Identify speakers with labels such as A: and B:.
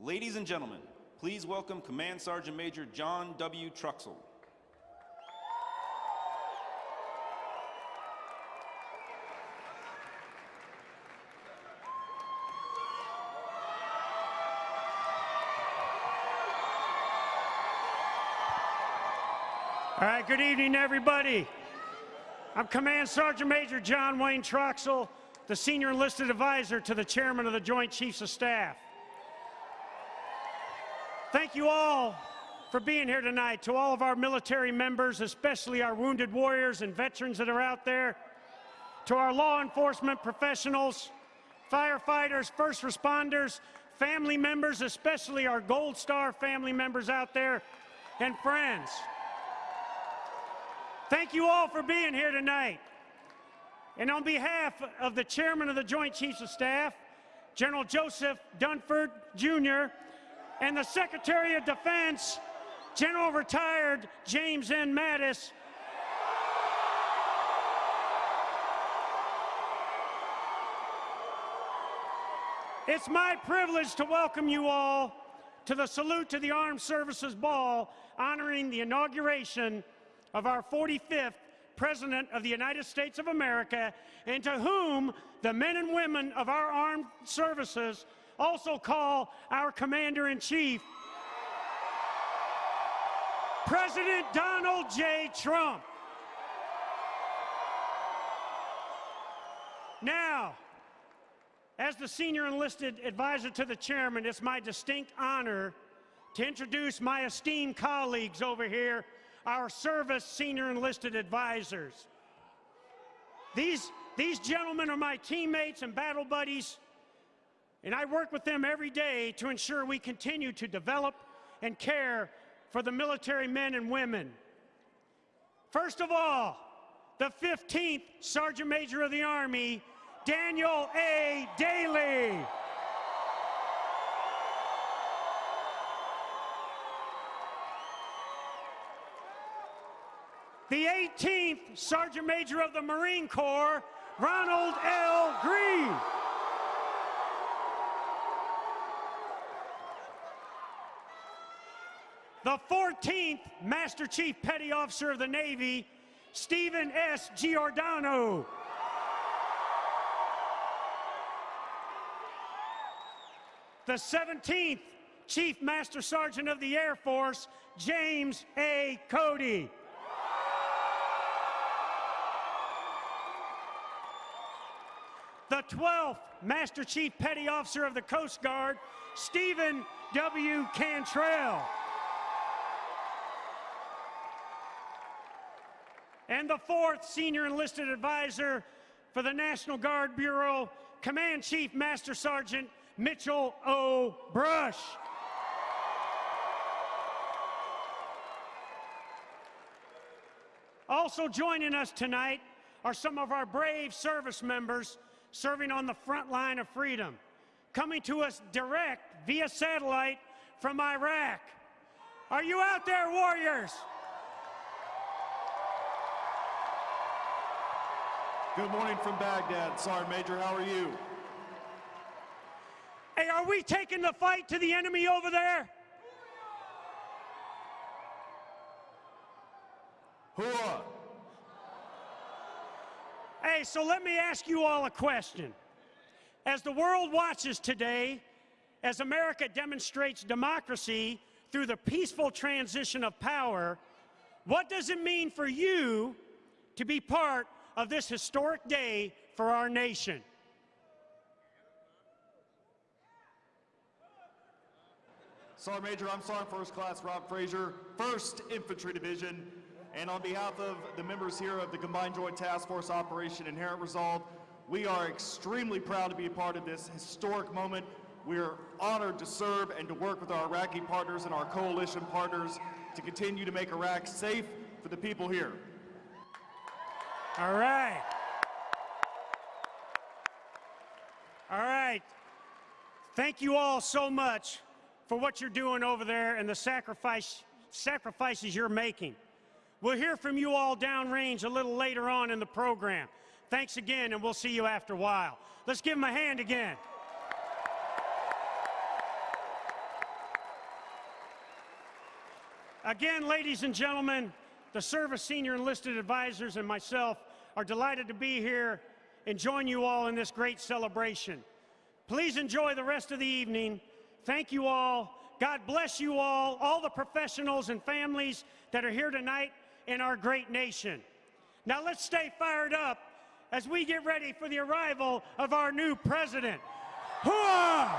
A: Ladies and gentlemen, please welcome Command Sergeant Major John W. Troxell.
B: All right, good evening, everybody. I'm Command Sergeant Major John Wayne Troxell, the Senior Enlisted Advisor to the Chairman of the Joint Chiefs of Staff. Thank you all for being here tonight. To all of our military members, especially our wounded warriors and veterans that are out there, to our law enforcement professionals, firefighters, first responders, family members, especially our Gold Star family members out there, and friends. Thank you all for being here tonight. And on behalf of the Chairman of the Joint Chiefs of Staff, General Joseph Dunford, Jr., and the Secretary of Defense, General Retired James N. Mattis, It's my privilege to welcome you all to the Salute to the Armed Services Ball honoring the inauguration of our 45th President of the United States of America, and to whom the men and women of our armed services also call our Commander in Chief, President Donald J. Trump. Now, as the senior enlisted advisor to the chairman, it's my distinct honor to introduce my esteemed colleagues over here our service senior enlisted advisors. These, these gentlemen are my teammates and battle buddies, and I work with them every day to ensure we continue to develop and care for the military men and women. First of all, the 15th Sergeant Major of the Army, Daniel A. Dailey. the 18th Sergeant Major of the Marine Corps, Ronald L. Green. The 14th Master Chief Petty Officer of the Navy, Steven S. Giordano. The 17th Chief Master Sergeant of the Air Force, James A. Cody. the 12th Master Chief Petty Officer of the Coast Guard, Steven W. Cantrell. And the fourth Senior Enlisted Advisor for the National Guard Bureau, Command Chief Master Sergeant Mitchell O. Brush. Also joining us tonight are some of our brave service members serving on the front line of freedom, coming to us direct via satellite from Iraq. Are you out there, warriors?
C: Good morning from Baghdad, Sergeant Major. How are you?
B: Hey, are we taking the fight to the enemy over there?
C: Hooah!
B: Hey, so let me ask you all a question. As the world watches today, as America demonstrates democracy through the peaceful transition of power, what does it mean for you to be part of this historic day for our nation?
C: Sergeant Major, I'm Sergeant First Class Rob Frazier, 1st Infantry Division, and on behalf of the members here of the Combined Joint Task Force Operation Inherent Resolve, we are extremely proud to be a part of this historic moment. We are honored to serve and to work with our Iraqi partners and our coalition partners to continue to make Iraq safe for the people here.
B: All right. All right. Thank you all so much for what you're doing over there and the sacrifice, sacrifices you're making. We'll hear from you all downrange a little later on in the program. Thanks again, and we'll see you after a while. Let's give them a hand again. Again, ladies and gentlemen, the Service Senior Enlisted Advisors and myself are delighted to be here and join you all in this great celebration. Please enjoy the rest of the evening. Thank you all. God bless you all, all the professionals and families that are here tonight in our great nation. Now let's stay fired up as we get ready for the arrival of our new president. Hooah!